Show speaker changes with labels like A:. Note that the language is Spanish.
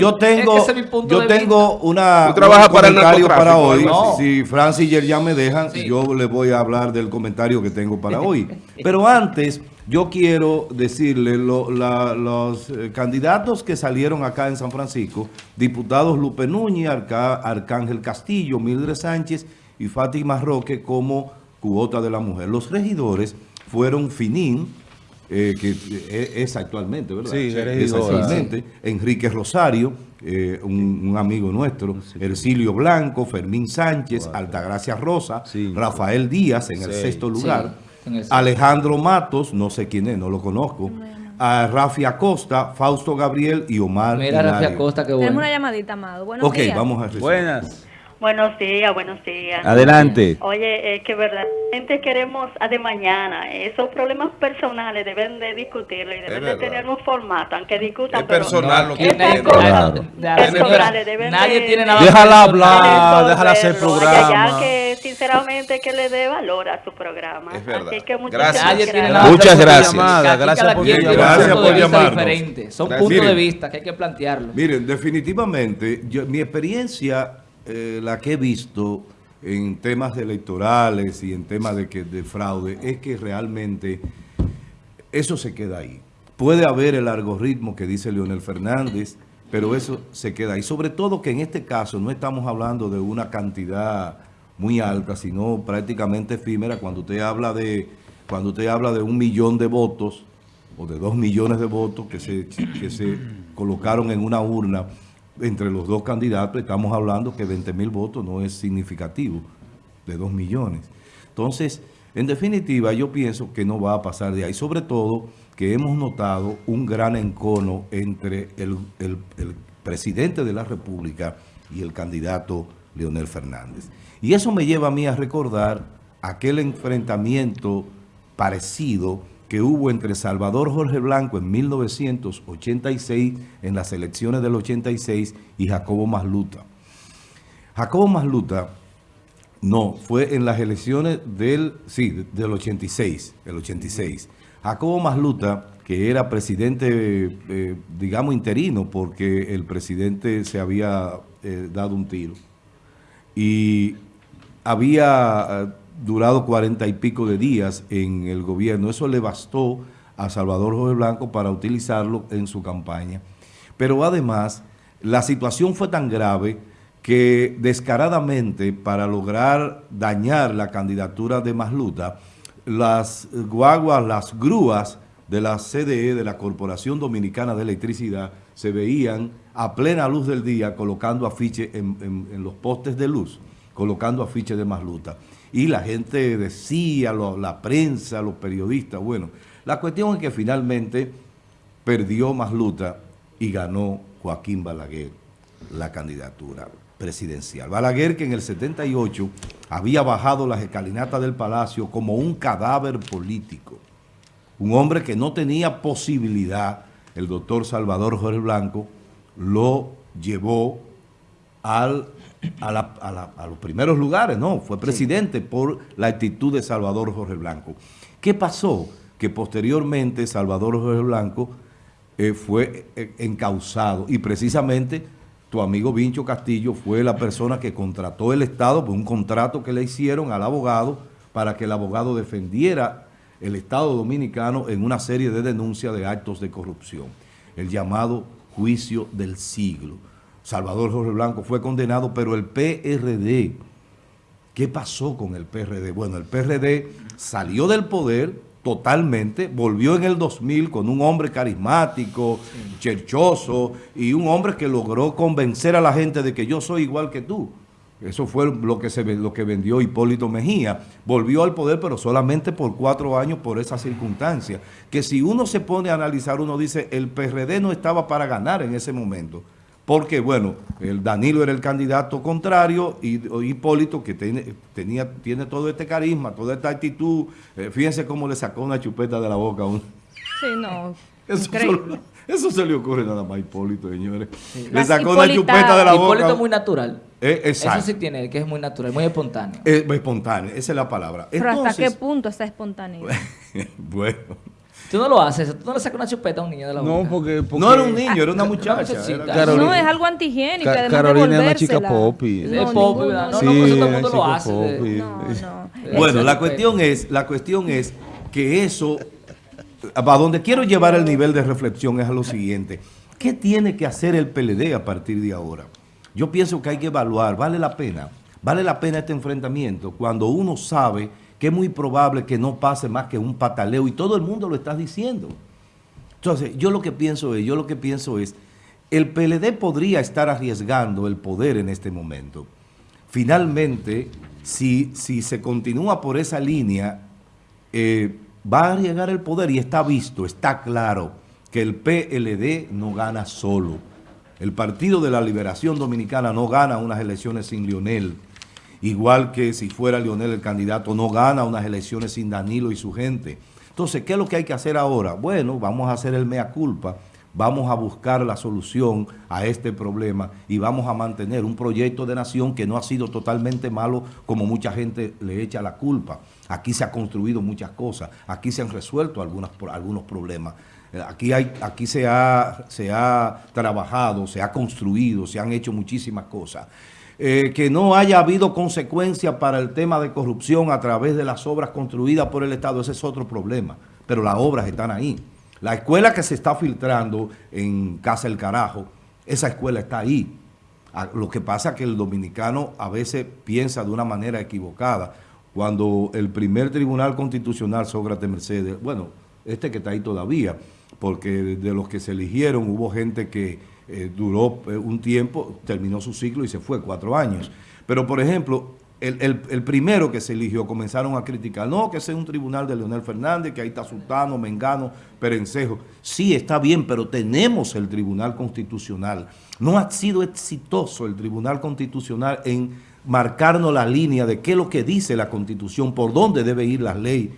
A: Yo tengo,
B: Es que
A: yo tengo una,
C: Tú trabajas
A: un
C: para el
A: comentario para
C: narcotráfico,
A: hoy. Si Francis y Yerjan me dejan,
B: Sí.
A: yo les voy a hablar del comentario que tengo para hoy. Pero antes, yo quiero decirle lo- la- los eh, candidatos que salieron acá en San Francisco, diputados Lupe Núñez, Arca- Arcángel Castillo, Mildred Sánchez y Fátima Roque como cuota de la mujer. Los regidores fueron Finín, eh, que eh, es actualmente, ¿verdad?
D: Sí,
A: es actualmente. Enrique Rosario, eh, un, un amigo nuestro, Ercilio Blanco, Fermín Sánchez, Altagracia Rosa,
D: Sí.
A: Rafael Díaz en el sexto lugar,
B: en el sexto.
A: Alejandro Matos, no sé quién es, no lo conozco, a Rafi Acosta, Fausto Gabriel y Omar
B: Mira, Rafi. Acosta, qué
E: Tenemos
B: bueno.
E: una llamadita, Amado. Buenos
A: Ok,
E: días.
A: vamos a recibir.
D: Buenas.
F: Buenos días, buenos días.
D: Adelante.
F: Oye, es que verdaderamente queremos a de mañana. Esos problemas personales deben de discutirlo y deben de tener un formato, aunque discutan.
C: Es
F: pero-
C: personal lo que entiendo.
D: Claro.
B: Nadie
F: de-
B: tiene nada
D: Déjala hablar. Ah, déjala hacer programa.
F: Ya que sinceramente que le dé valor a su programa.
C: Es verdad.
F: Así que muchas
C: Gracias.
B: Nadie
F: gracias.
B: tiene nada
D: Muchas gracias.
B: Quien
D: Gracias por
B: tiene
D: llamar.
A: Gracias por
B: de vista
A: llamarnos.
B: diferente. Son
C: Gracias.
B: puntos de vista que hay que plantearlo.
A: Miren, definitivamente, yo- mi experiencia, eh, la que he visto en temas electorales y en temas de, que, de fraude, es que realmente eso se queda ahí. Puede haber el algoritmo que dice Leonel Fernández, pero eso se queda ahí. Sobre todo que en este caso no estamos hablando de una cantidad muy alta, sino prácticamente efímera. Cuando usted habla de, cuando habla de un millón de votos o de dos millones de votos que se, que se colocaron en una urna entre los dos candidatos, estamos hablando que 20 mil votos no es significativo de dos millones. Entonces, en definitiva, yo pienso que no va a pasar de ahí. Sobre todo que hemos notado un gran encono entre el, el- el presidente de la República y el candidato Leonel Fernández. Y eso me lleva a mí a recordar aquel enfrentamiento parecido que hubo entre Salvador Jorge Blanco en 1986, en las elecciones del 86, y Jacobo Masluta. Jacobo Masluta, no, fue en las elecciones del, sí, del 86, el 86. Jacobo Masluta, que era presidente, eh, digamos, interino, porque el presidente se había eh, dado un tiro. Y había eh, durado cuarenta y pico de días en el gobierno. Eso le bastó a Salvador Jorge Blanco para utilizarlo en su campaña. Pero además, la situación fue tan grave que descaradamente, para lograr dañar la candidatura de Masluta, las guaguas, las grúas de la CDE, de la Corporación Dominicana de Electricidad, se veían a plena luz del día colocando afiches en, en- en los postes de luz, colocando afiches de Masluta. Y la gente decía, la prensa, los periodistas, bueno, la cuestión es que finalmente perdió Masluta y ganó Joaquín Balaguer la candidatura presidencial. Balaguer que en el 78 había bajado las escalinatas del palacio como un cadáver político. Un hombre que no tenía posibilidad, el doctor Salvador Jorge Blanco, lo llevó al, a, la- a la- a los primeros lugares, ¿no? Fue presidente por la actitud de Salvador Jorge Blanco. ¿Qué pasó? Que posteriormente Salvador Jorge Blanco eh, fue eh, encausado y precisamente tu amigo Vincho Castillo fue la persona que contrató el Estado por un contrato que le hicieron al abogado para que el abogado defendiera el Estado dominicano en una serie de denuncias de actos de corrupción, el llamado juicio del siglo. Salvador Jorge Blanco fue condenado, pero el PRD, ¿qué pasó con el PRD? Bueno, el PRD salió del poder totalmente, volvió en el 2000 con un hombre carismático, cherchoso, y un hombre que logró convencer a la gente de que yo soy igual que tú. Eso fue lo que, se, lo que vendió Hipólito Mejía. Volvió al poder, pero solamente por cuatro años por esa circunstancia. Que si uno se pone a analizar, uno dice, el PRD no estaba para ganar en ese momento. Porque, bueno, el Danilo era el candidato contrario y Hipólito, que tiene, tenía, tiene todo este carisma, toda esta actitud. eh, fíjense cómo le sacó una chupeta de la boca a uno.
E: Sí, no.
A: Eso, solo- eso se le ocurre nada más a Hipólito, señores. Le sacó una chupeta de la boca.
B: Hipólito es muy natural.
A: Eh, exacto.
B: Eso sí tiene, que es muy natural, muy espontáneo.
A: Es espontáneo, esa es la palabra.
E: Pero hasta qué punto esa espontaneidad.
A: bueno,
B: Tú no lo haces, tú no le sacas una chupeta a un niño de la boca.
D: No, porque, porque
A: No era un niño, era una muchacha. era-
D: Carolina-
E: No, es algo antihigiénico.
D: Ca- Carolina es una chica popi.
B: Es
E: No,
B: popi,
E: ninguno,
B: ¿verdad? No,
D: Sí,
B: no, pues eso todo el
D: es
B: mundo lo hace. de-
D: popi.
E: No, no.
A: Bueno, la cuestión es, la cuestión es que eso, a donde quiero llevar el nivel de reflexión es a lo siguiente. ¿Qué tiene que hacer el PLD a partir de ahora? Yo pienso que hay que evaluar, ¿vale la pena? ¿Vale la pena este enfrentamiento cuando uno sabe que es muy probable que no pase más que un pataleo y todo el mundo lo está diciendo? Entonces, yo lo que pienso es, yo lo que pienso es, el PLD podría estar arriesgando el poder en este momento. Finalmente, si, si se continúa por esa línea, eh, va a arriesgar el poder y está visto, está claro que el PLD no gana solo. El Partido de la Liberación Dominicana no gana unas elecciones sin Lionel. Igual que si fuera Lionel el candidato, no gana unas elecciones sin Danilo y su gente. Entonces, ¿qué es lo que hay que hacer ahora? Bueno, vamos a hacer el mea culpa, vamos a buscar la solución a este problema y vamos a mantener un proyecto de nación que no ha sido totalmente malo como mucha gente le echa la culpa. Aquí se han construido muchas cosas, aquí se han resuelto algunas, algunos problemas. Eh, Aquí, hay, aquí se, ha, se ha trabajado, se ha construido, se han hecho muchísimas cosas. Eh, que no haya habido consecuencia para el tema de corrupción a través de las obras construidas por el Estado, ese es otro problema. Pero las obras están ahí. La escuela que se está filtrando en Casa El Carajo, esa escuela está ahí. Ah, Lo que pasa es que el dominicano a veces piensa de una manera equivocada. Cuando el primer tribunal constitucional, Sócrates Mercedes, bueno, este que está ahí todavía, porque de- de los que se eligieron hubo gente que eh, duró eh, un tiempo, terminó su ciclo y se fue, cuatro años. Pero, por ejemplo, el, el- el primero que se eligió comenzaron a criticar, no, que ese es un tribunal de Leonel Fernández, que ahí está Sultano, Mengano, Perencejo. Sí, está bien, pero tenemos el Tribunal Constitucional. No ha sido exitoso el Tribunal Constitucional en marcarnos la línea de qué es lo que dice la Constitución, por dónde debe ir la ley